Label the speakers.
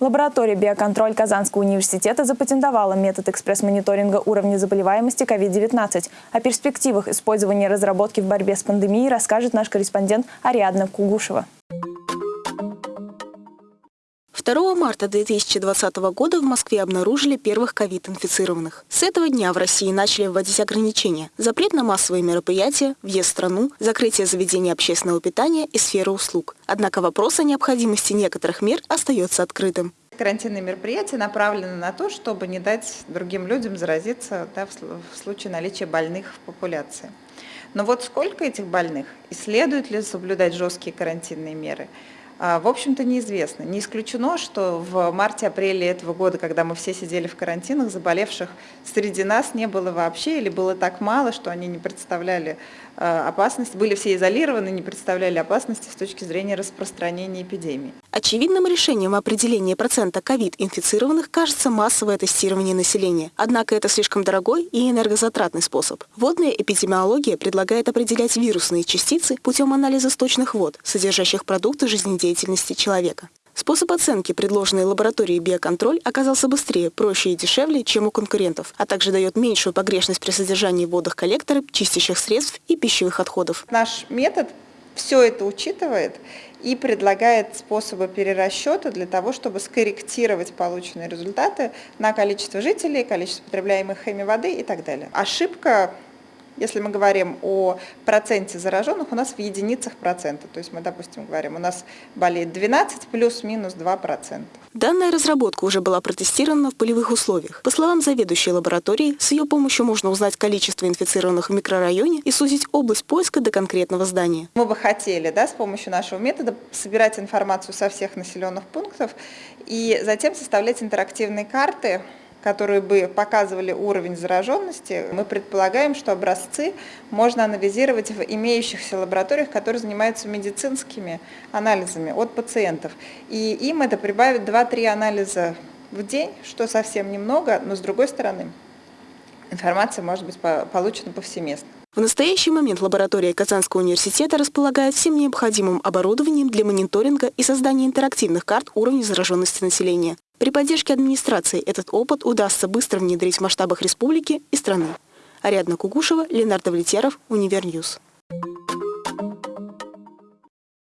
Speaker 1: Лаборатория «Биоконтроль» Казанского университета запатентовала метод экспресс-мониторинга уровня заболеваемости COVID-19. О перспективах использования разработки в борьбе с пандемией расскажет наш корреспондент Ариадна Кугушева.
Speaker 2: 2 марта 2020 года в Москве обнаружили первых ковид-инфицированных. С этого дня в России начали вводить ограничения. Запрет на массовые мероприятия, въезд в страну, закрытие заведений общественного питания и сферы услуг. Однако вопрос о необходимости некоторых мер остается открытым.
Speaker 3: Карантинные мероприятия направлены на то, чтобы не дать другим людям заразиться да, в случае наличия больных в популяции. Но вот сколько этих больных и следует ли соблюдать жесткие карантинные меры – в общем-то, неизвестно. Не исключено, что в марте-апреле этого года, когда мы все сидели в карантинах, заболевших среди нас не было вообще или было так мало, что они не представляли а, опасности, были все изолированы, не представляли опасности с точки зрения распространения эпидемии.
Speaker 2: Очевидным решением определения процента ковид-инфицированных кажется массовое тестирование населения. Однако это слишком дорогой и энергозатратный способ. Водная эпидемиология предлагает определять вирусные частицы путем анализа сточных вод, содержащих продукты жизнедеятельности деятельности человека. Способ оценки, предложенный лабораторией «Биоконтроль», оказался быстрее, проще и дешевле, чем у конкурентов, а также дает меньшую погрешность при содержании водных коллекторов, чистящих средств и пищевых отходов.
Speaker 3: Наш метод все это учитывает и предлагает способы перерасчета для того, чтобы скорректировать полученные результаты на количество жителей, количество потребляемых хеми воды и так далее. Ошибка если мы говорим о проценте зараженных, у нас в единицах процента. То есть мы, допустим, говорим, у нас болеет 12 плюс-минус 2%.
Speaker 2: Данная разработка уже была протестирована в полевых условиях. По словам заведующей лаборатории, с ее помощью можно узнать количество инфицированных в микрорайоне и сузить область поиска до конкретного здания.
Speaker 3: Мы бы хотели да, с помощью нашего метода собирать информацию со всех населенных пунктов и затем составлять интерактивные карты, которые бы показывали уровень зараженности, мы предполагаем, что образцы можно анализировать в имеющихся лабораториях, которые занимаются медицинскими анализами от пациентов. И им это прибавит 2-3 анализа в день, что совсем немного, но с другой стороны информация может быть получена повсеместно.
Speaker 2: В настоящий момент лаборатория Казанского университета располагает всем необходимым оборудованием для мониторинга и создания интерактивных карт уровня зараженности населения. При поддержке администрации этот опыт удастся быстро внедрить в масштабах республики и страны. Ариадна Кугушева, Ленар Давлетьяров, Универ News.